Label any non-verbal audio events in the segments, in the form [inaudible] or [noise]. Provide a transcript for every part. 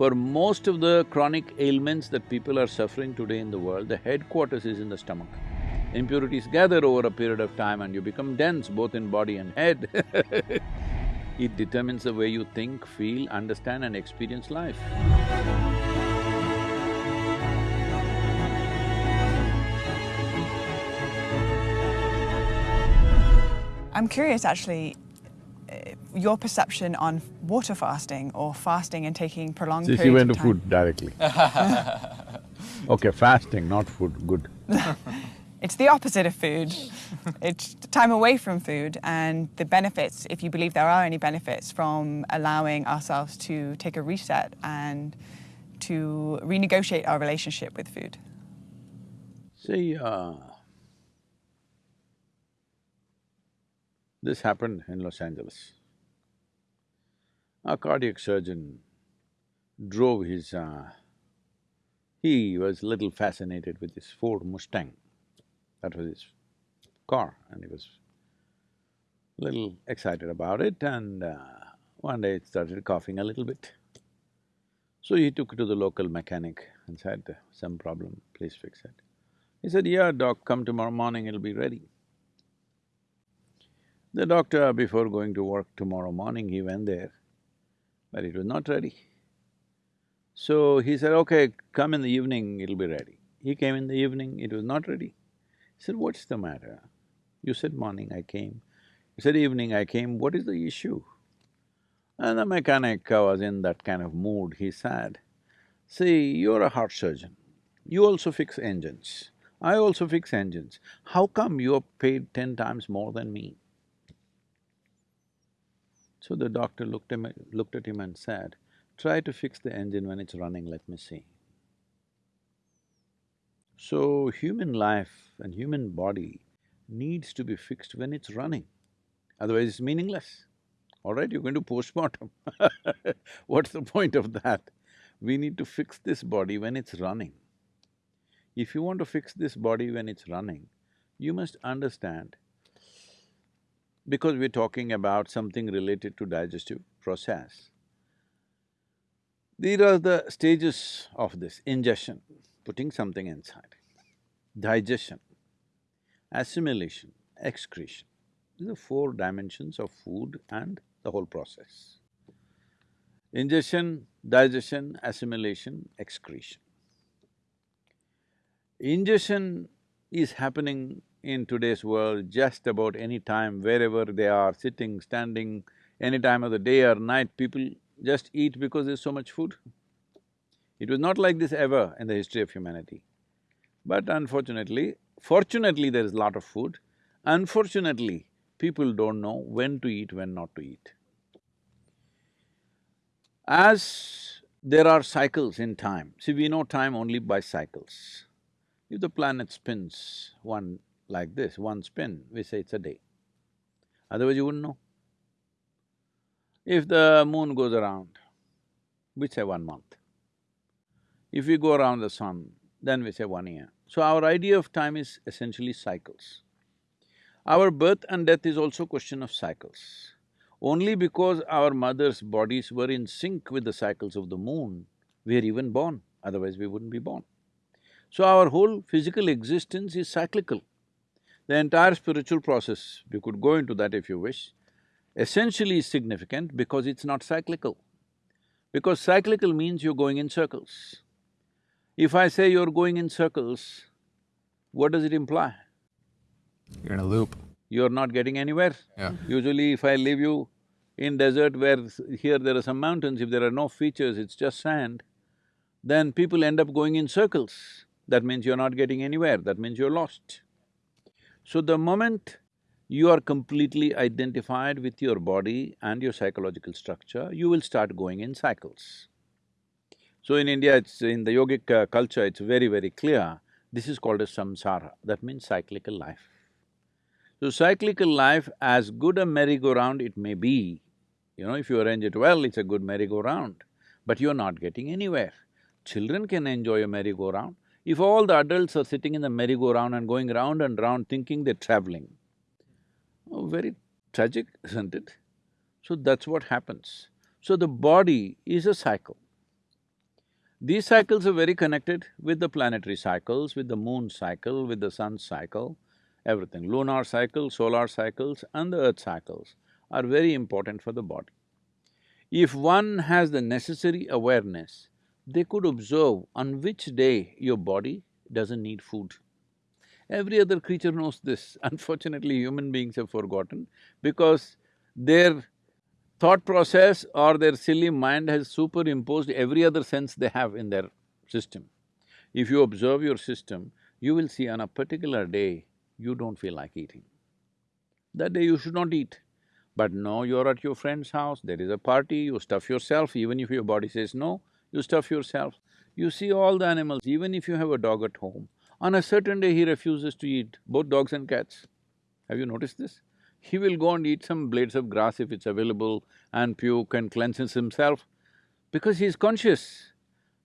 For most of the chronic ailments that people are suffering today in the world, the headquarters is in the stomach. Impurities gather over a period of time and you become dense both in body and head [laughs] It determines the way you think, feel, understand and experience life. I'm curious actually, your perception on water fasting or fasting and taking prolonged See, periods she went to food directly. [laughs] okay, fasting, not food, good. [laughs] It's the opposite of food. it's time away from food and the benefits, if you believe there are any benefits from allowing ourselves to take a reset and to renegotiate our relationship with food. See, uh, this happened in Los Angeles. A cardiac surgeon drove his… Uh, he was little fascinated with this Ford Mustang. That was his car and he was little excited about it and uh, one day it started coughing a little bit. So he took it to the local mechanic and said, some problem, please fix it. He said, yeah, doc, come tomorrow morning, it'll be ready. The doctor, before going to work tomorrow morning, he went there, but it was not ready. So he said, okay, come in the evening, it'll be ready. He came in the evening, it was not ready. He said, what's the matter? You said morning, I came. He said evening, I came, what is the issue? And the mechanic was in that kind of mood, he said, see, you're a heart surgeon, you also fix engines, I also fix engines. How come you're paid ten times more than me? So the doctor looked, him, looked at him and said, try to fix the engine when it's running, let me see. So human life and human body needs to be fixed when it's running, otherwise it's meaningless. All right, you're going to postmortem [laughs] What's the point of that? We need to fix this body when it's running. If you want to fix this body when it's running, you must understand, because we're talking about something related to digestive process, these are the stages of this ingestion, putting something inside, digestion, assimilation, excretion. These are four dimensions of food and the whole process. Ingestion, digestion, assimilation, excretion. Ingestion is happening in today's world just about any time, wherever they are, sitting, standing, any time of the day or night, people just eat because there's so much food. It was not like this ever in the history of humanity. But unfortunately, fortunately there is a lot of food, unfortunately, people don't know when to eat, when not to eat. As there are cycles in time, see we know time only by cycles. If the planet spins one like this, one spin, we say it's a day. Otherwise you wouldn't know. If the moon goes around, we say one month. If we go around the sun, then we say one year. So our idea of time is essentially cycles. Our birth and death is also question of cycles. Only because our mother's bodies were in sync with the cycles of the moon, we are even born, otherwise we wouldn't be born. So our whole physical existence is cyclical. The entire spiritual process, we could go into that if you wish, essentially is significant because it's not cyclical. Because cyclical means you're going in circles. If I say you're going in circles, what does it imply? You're in a loop. You're not getting anywhere. Yeah. Usually if I leave you in desert where here there are some mountains, if there are no features, it's just sand, then people end up going in circles. That means you're not getting anywhere, that means you're lost. So the moment you are completely identified with your body and your psychological structure, you will start going in cycles. So in India, it's… in the yogic uh, culture, it's very, very clear, this is called as samsara, that means cyclical life. So cyclical life, as good a merry-go-round it may be, you know, if you arrange it well, it's a good merry-go-round, but you're not getting anywhere. Children can enjoy a merry-go-round. If all the adults are sitting in the merry-go-round and going round and round thinking they're traveling, oh, very tragic, [laughs] isn't it? So that's what happens. So the body is a cycle. These cycles are very connected with the planetary cycles, with the moon cycle, with the sun cycle, everything. Lunar cycle, solar cycles and the earth cycles are very important for the body. If one has the necessary awareness, they could observe on which day your body doesn't need food. Every other creature knows this. [laughs] Unfortunately, human beings have forgotten because their thought process or their silly mind has superimposed every other sense they have in their system. If you observe your system, you will see on a particular day, you don't feel like eating. That day you should not eat. But no, you're at your friend's house, there is a party, you stuff yourself, even if your body says no, you stuff yourself. You see all the animals, even if you have a dog at home, on a certain day he refuses to eat, both dogs and cats. Have you noticed this? He will go and eat some blades of grass if it's available and puke and cleanses himself because he's conscious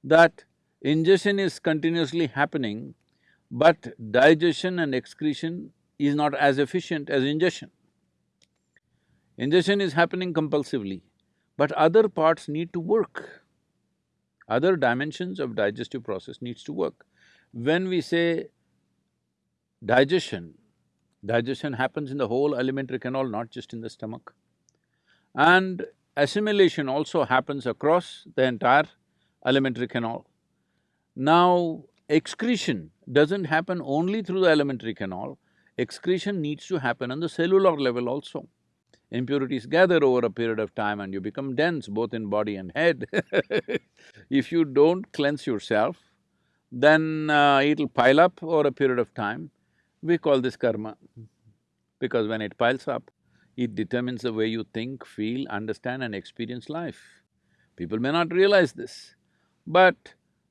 that ingestion is continuously happening, but digestion and excretion is not as efficient as ingestion. Ingestion is happening compulsively, but other parts need to work. Other dimensions of digestive process needs to work. When we say digestion, digestion happens in the whole alimentary canal, not just in the stomach. And assimilation also happens across the entire alimentary canal. Now, excretion doesn't happen only through the alimentary canal, excretion needs to happen on the cellular level also. Impurities gather over a period of time and you become dense both in body and head [laughs] If you don't cleanse yourself, then uh, it'll pile up over a period of time. We call this karma, because when it piles up, it determines the way you think, feel, understand and experience life. People may not realize this, but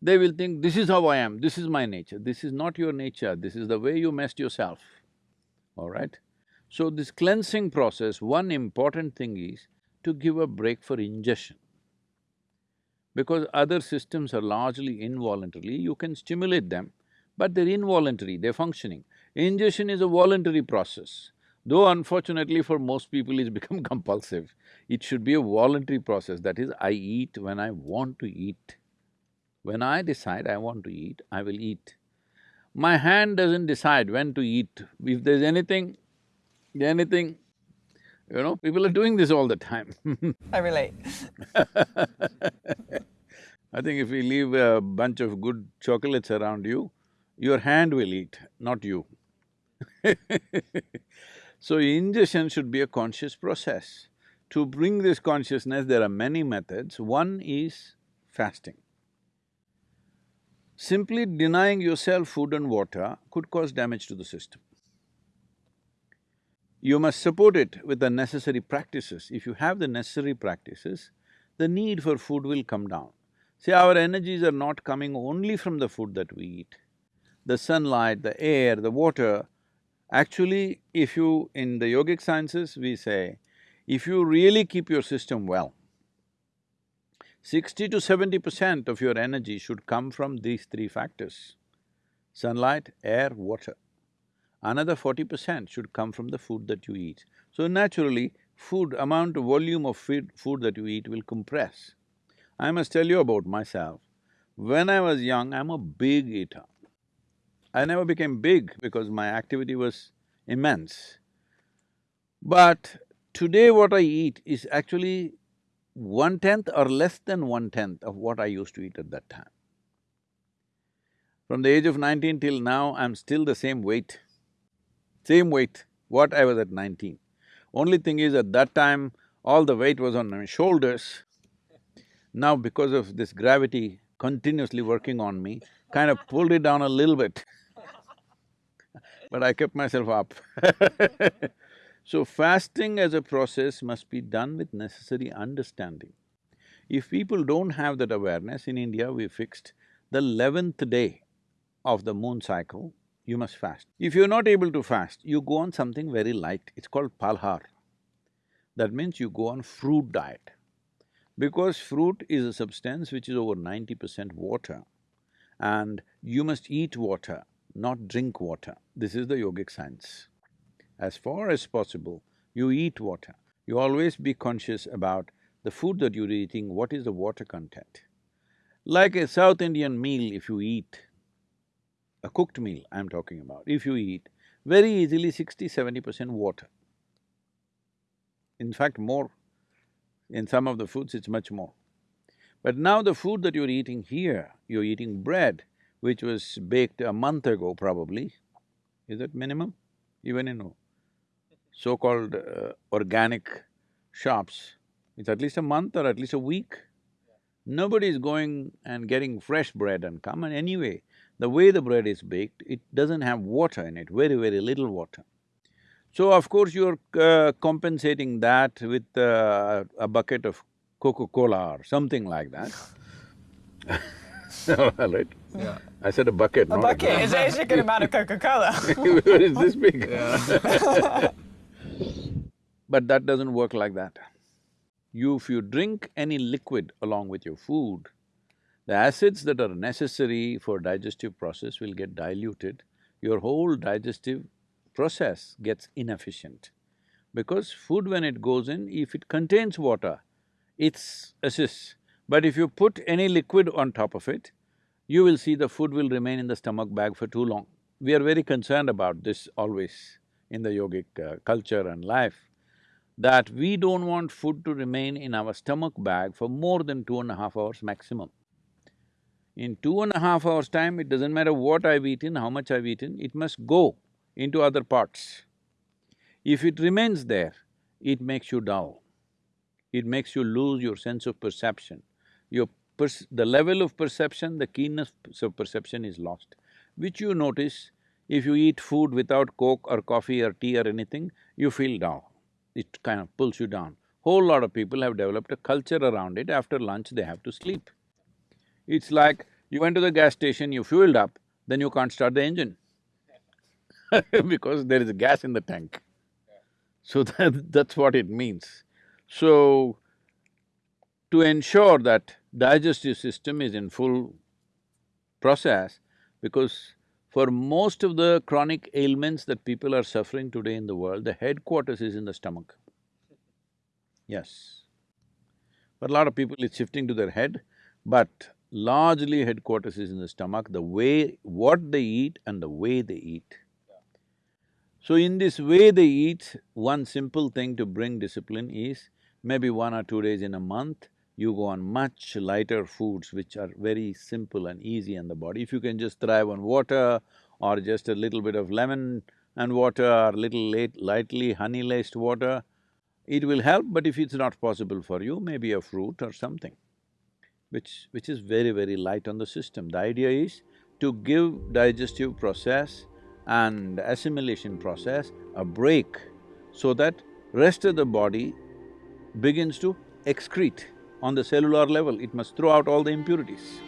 they will think, this is how I am, this is my nature. This is not your nature, this is the way you messed yourself, all right? So this cleansing process, one important thing is to give a break for ingestion because other systems are largely involuntarily, you can stimulate them, but they're involuntary, they're functioning. Ingestion is a voluntary process, though unfortunately for most people it's [laughs] become compulsive. It should be a voluntary process, that is, I eat when I want to eat. When I decide I want to eat, I will eat. My hand doesn't decide when to eat. If there's anything, anything, you know, people are doing this all the time I relate. [laughs] I think if we leave a bunch of good chocolates around you, your hand will eat, not you [laughs] So ingestion should be a conscious process. To bring this consciousness, there are many methods. One is fasting. Simply denying yourself food and water could cause damage to the system. You must support it with the necessary practices. If you have the necessary practices, the need for food will come down. See, our energies are not coming only from the food that we eat. The sunlight, the air, the water, actually if you… in the yogic sciences we say, if you really keep your system well, sixty to seventy percent of your energy should come from these three factors, sunlight, air, water. Another forty percent should come from the food that you eat. So naturally, food, amount volume of food, food that you eat will compress. I must tell you about myself. When I was young, I'm a big eater. I never became big because my activity was immense. But today what I eat is actually one-tenth or less than one-tenth of what I used to eat at that time. From the age of nineteen till now, I'm still the same weight same weight, what I was at nineteen. Only thing is at that time, all the weight was on my shoulders. Now because of this gravity continuously working on me, kind of pulled it down a little bit [laughs] but I kept myself up [laughs] So fasting as a process must be done with necessary understanding. If people don't have that awareness, in India we fixed the eleventh day of the moon cycle, you must fast. If you're not able to fast, you go on something very light, it's called phalahar. That means you go on fruit diet. Because fruit is a substance which is over ninety percent water and you must eat water, not drink water. This is the yogic science. As far as possible, you eat water. You always be conscious about the food that you're eating, what is the water content. Like a South Indian meal if you eat, a cooked meal I'm talking about, if you eat, very easily 60 percent water. In fact, more. In some of the foods, it's much more. But now the food that you're eating here, you're eating bread, which was baked a month ago probably. Is that minimum? Even in so-called uh, organic shops, it's at least a month or at least a week. Nobody is going and getting fresh bread and come, and anyway, the way the bread is baked, it doesn't have water in it, very, very little water. So of course you're uh, compensating that with uh, a bucket of Coca-Cola or something like that. [laughs] All right. Yeah. I said a bucket, A not bucket a [laughs] is is a good amount of Coca-Cola. It's this big. Yeah. [laughs] But that doesn't work like that. You, if you drink any liquid along with your food, the acids that are necessary for digestive process will get diluted, your whole digestive process gets inefficient. Because food when it goes in, if it contains water, it's assists. But if you put any liquid on top of it, you will see the food will remain in the stomach bag for too long. We are very concerned about this always in the yogic uh, culture and life, that we don't want food to remain in our stomach bag for more than two and a half hours maximum. In two and a half hours' time, it doesn't matter what I've eaten, how much I've eaten, it must go into other parts. If it remains there, it makes you dull. It makes you lose your sense of perception. Your the level of perception, the keenness of perception is lost, which you notice if you eat food without coke or coffee or tea or anything, you feel dull. It kind of pulls you down. Whole lot of people have developed a culture around it, after lunch they have to sleep. It's like you went to the gas station, you fueled up, then you can't start the engine [laughs] because there is gas in the tank. So [laughs] that, that's what it means. So, to ensure that digestive system is in full process, because for most of the chronic ailments that people are suffering today in the world, the headquarters is in the stomach. Yes. For a lot of people, it's shifting to their head, but largely headquarters is in the stomach, the way… what they eat and the way they eat. So in this way they eat, one simple thing to bring discipline is maybe one or two days in a month, you go on much lighter foods which are very simple and easy on the body. If you can just thrive on water or just a little bit of lemon and water or little late, lightly honey-laced water, it will help, but if it's not possible for you, maybe a fruit or something which… which is very, very light on the system. The idea is to give digestive process and assimilation process a break so that rest of the body begins to excrete on the cellular level, it must throw out all the impurities.